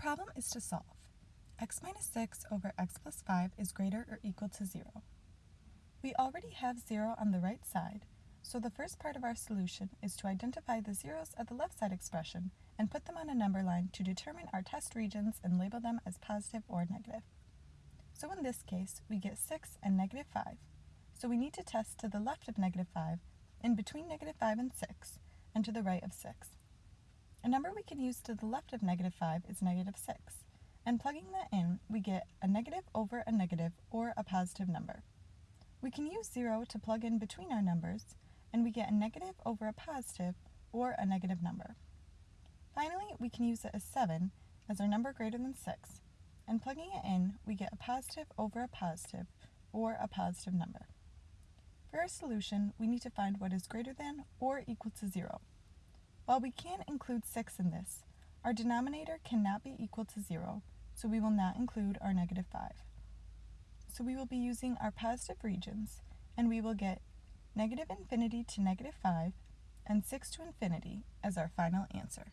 problem is to solve. x minus 6 over x plus 5 is greater or equal to 0. We already have 0 on the right side, so the first part of our solution is to identify the zeros at the left side expression and put them on a number line to determine our test regions and label them as positive or negative. So in this case, we get 6 and negative 5. So we need to test to the left of negative 5, in between negative 5 and 6, and to the right of 6. A number we can use to the left of negative 5 is negative 6, and plugging that in, we get a negative over a negative or a positive number. We can use 0 to plug in between our numbers, and we get a negative over a positive or a negative number. Finally, we can use it as 7 as our number greater than 6, and plugging it in, we get a positive over a positive or a positive number. For our solution, we need to find what is greater than or equal to 0. While we can include 6 in this, our denominator cannot be equal to 0, so we will not include our negative 5. So we will be using our positive regions, and we will get negative infinity to negative 5 and 6 to infinity as our final answer.